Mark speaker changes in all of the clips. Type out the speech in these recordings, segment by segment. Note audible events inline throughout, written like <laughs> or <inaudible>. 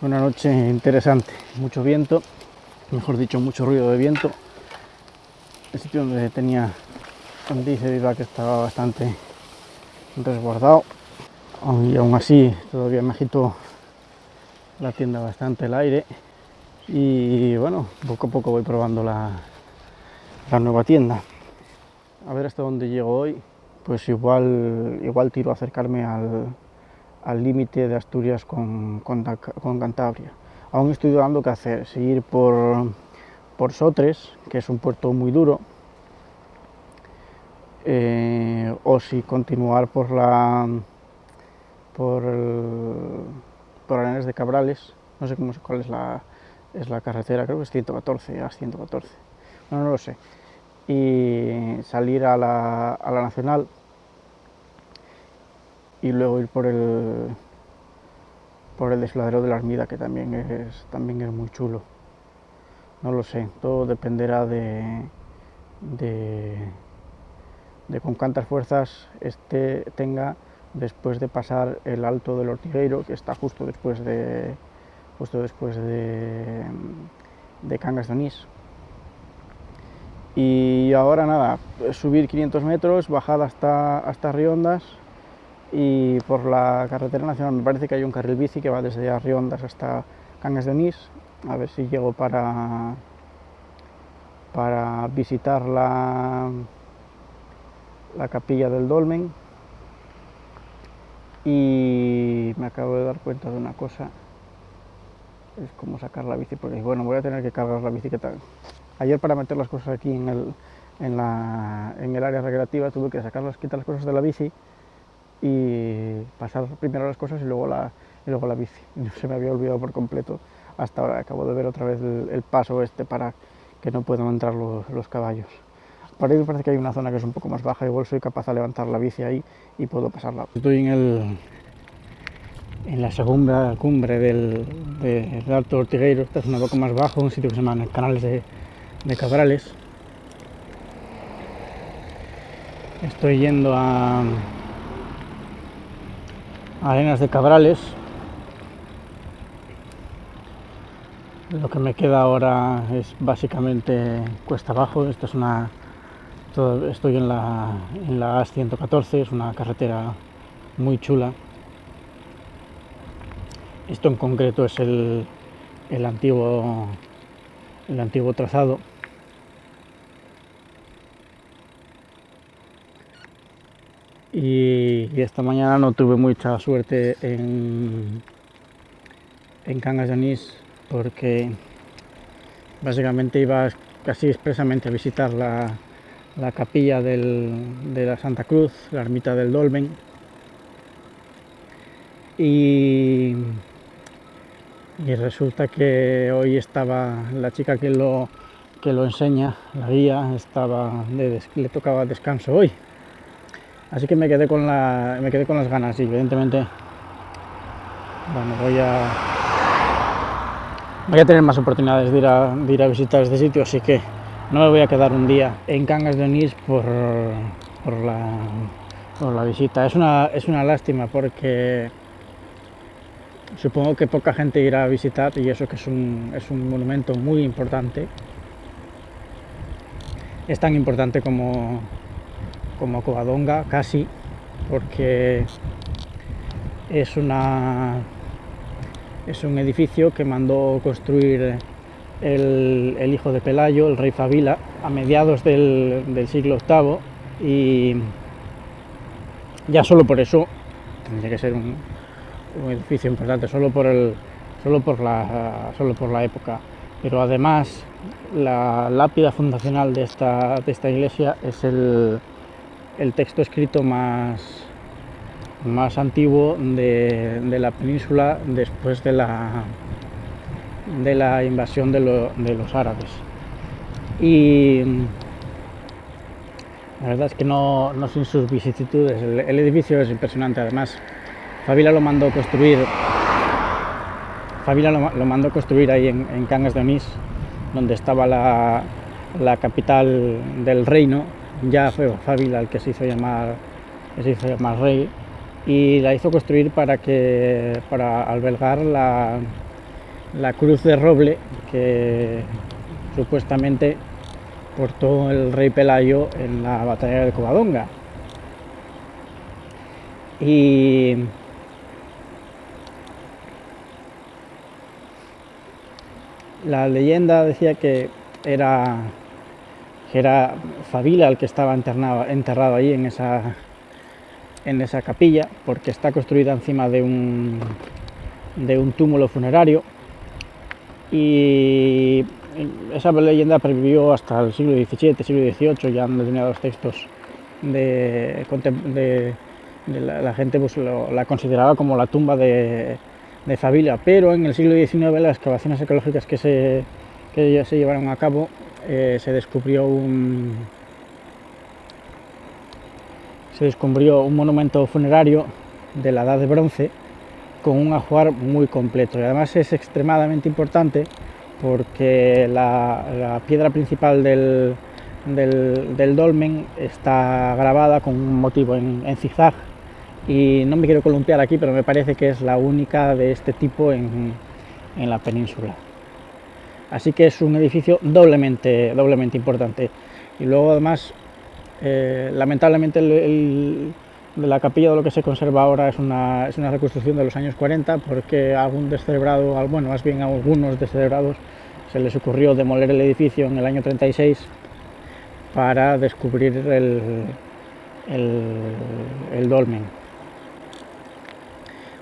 Speaker 1: Una noche interesante, mucho viento, mejor dicho, mucho ruido de viento. El sitio donde tenía, donde hice que estaba bastante resguardado. Y aún así, todavía me agitó la tienda bastante el aire. Y bueno, poco a poco voy probando la, la nueva tienda. A ver hasta dónde llego hoy. Pues igual, igual tiro a acercarme al, al límite de Asturias con, con, Cantabria. Aún estoy dudando qué hacer, seguir por, por Sotres, que es un puerto muy duro, eh, o si continuar por la por, por Arenas de Cabrales, no sé cómo, cuál es la, es la carretera, creo que es 114, a 114, no, no lo sé, y salir a la, a la Nacional y luego ir por el por el desfiladero de la Armida que también es también es muy chulo. No lo sé todo dependerá de de, con cuántas fuerzas este tenga después de pasar el alto del Ortigueiro que está justo después de justo después de, de Cangas de Onís. Y ahora nada, subir 500 metros, bajar hasta, hasta Riondas y por la carretera nacional me parece que hay un carril bici que va desde Arriondas hasta Cangas de Onís, a ver si llego para, para visitar la, la capilla del Dolmen. Y me acabo de dar cuenta de una cosa es como sacar la bici porque bueno voy a tener que cargar la bicicleta ayer para meter las cosas aquí en el, en la, en el área recreativa tuve que sacar las, quitar las cosas de la bici y pasar primero las cosas y luego la, y luego la bici. <laughs> Se me había olvidado por completo hasta ahora. Acabo de ver otra vez el, paso este para que no puedan entrar los, los, caballos. Por ahí me parece que hay una zona que es un poco más baja, igual soy capaz de levantar la bici ahí y puedo pasarla. Estoy en, el, en la segunda cumbre del, del Alto Ortigueiro, esta es un poco más bajo, un sitio que se llama Canales de, de Cabrales. Estoy yendo a, Arenas de Cabrales. Lo que me queda ahora es básicamente cuesta abajo. Esta es una. estoy en la, en la AS-114, es una carretera muy chula. Esto en concreto es el, el antiguo, el antiguo trazado. Y, esta mañana no tuve mucha suerte en, en Cangas de porque básicamente iba casi expresamente a visitar la, la capilla de la Santa Cruz, la ermita del Dolmen. Y, resulta que hoy estaba la chica que lo, que lo enseña, la guía, estaba le tocaba descanso hoy Así que me quedé con, la, me quedé con las ganas y evidentemente bueno, voy a, voy a tener más oportunidades de ir, a, ir a visitar este sitio, así que no me voy a quedar un día en Cangas de Onís por, por, la, por la visita. Es una, es una lástima porque supongo que poca gente irá a visitar y eso que es un, es un monumento muy importante. Es tan importante como, como Covadonga casi, porque es, una, es un edificio que mandó construir el, hijo de Pelayo, el rey Fabila, a mediados del, siglo VIII y ya solo por eso tendría que ser un, edificio importante, solo por, el, solo, por la, solo por la época. Pero además la lápida fundacional de esta, de esta iglesia es el, el texto escrito más, más antiguo de, la península después de la, de la invasión de, los árabes. Y la verdad es que no, sin sus vicisitudes, el, edificio es impresionante, además. Fabila lo mandó construir Fabila lo, mandó construir ahí en, Cangas de Onís, donde estaba la, la capital del reino, ya fue Fábila el que se hizo llamar, se hizo llamar rey y la hizo construir para, que, para albergar la, la cruz de roble que supuestamente portó el rey Pelayo en la batalla de Covadonga. Y la leyenda decía que era, que era Fabila el que estaba enterrado, ahí en esa, en esa capilla, porque está construida encima de un, de un túmulo funerario. Y esa leyenda pervivió hasta el siglo XVII, siglo XVIII, ya han determinados textos de, la, gente pues la consideraba como la tumba de, de Fabila, pero en el siglo XIX las excavaciones arqueológicas que se, que se llevaron a cabo eh, se descubrió un se descubrió un monumento funerario de la edad de bronce con un ajuar muy completo y además es extremadamente importante porque la, piedra principal del, del, del, dolmen está grabada con un motivo en, en zigzag y no me quiero columpiar aquí, pero me parece que es la única de este tipo en, en la península. Así que es un edificio doblemente, doblemente importante. Y luego además, eh, lamentablemente de la capilla de lo que se conserva ahora es una, es una reconstrucción de los años 40 porque algún descerebrado, bueno, más bien a algunos descerebrados se les ocurrió demoler el edificio en el año 36 para descubrir el, el, el dolmen.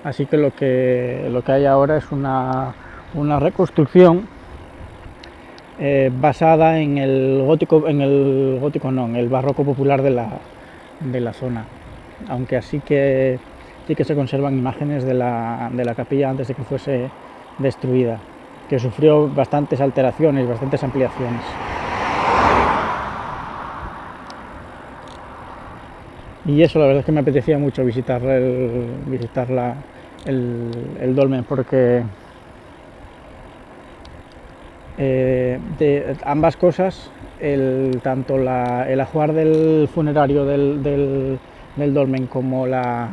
Speaker 1: Así que lo que, lo que hay ahora es una, una reconstrucción eh, basada en el gótico, en el gótico no, en el barroco popular de la, de la zona. Aunque así que sí que se conservan imágenes de la, de la capilla antes de que fuese destruida, que sufrió bastantes alteraciones, bastantes ampliaciones. Y eso la verdad es que me apetecía mucho visitar, el, visitar la, el, el dolmen porque eh, de ambas cosas, el, tanto la, el ajuar del funerario del, del, dolmen como la,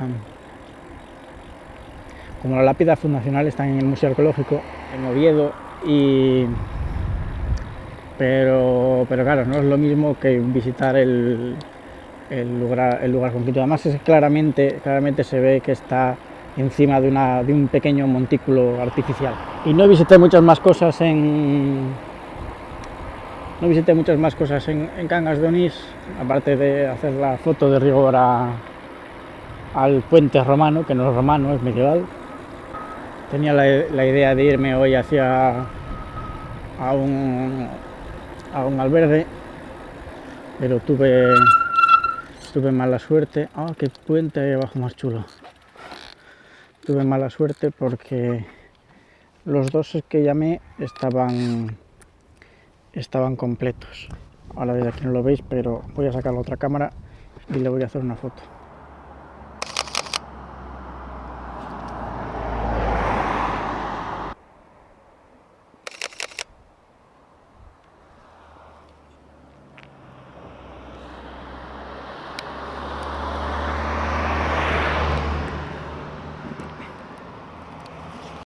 Speaker 1: como la lápida fundacional están en el Museo Arqueológico en Oviedo y pero, pero claro, no es lo mismo que visitar el, el lugar, el lugar concreto. Además claramente, claramente se ve que está encima de, una, de un pequeño montículo artificial. Y no visité muchas más cosas en, no visité muchas más cosas en, Cangas de Onís, aparte de hacer la foto de rigor a, al puente romano, que no es romano, es medieval. Tenía la, la idea de irme hoy hacia a un, a un albergue, pero tuve, tuve mala suerte. ¡Ah, qué puente abajo más chulo! Tuve mala suerte porque los dos que llamé estaban estaban completos. Ahora desde aquí no lo veis pero voy a sacar la otra cámara y le voy a hacer una foto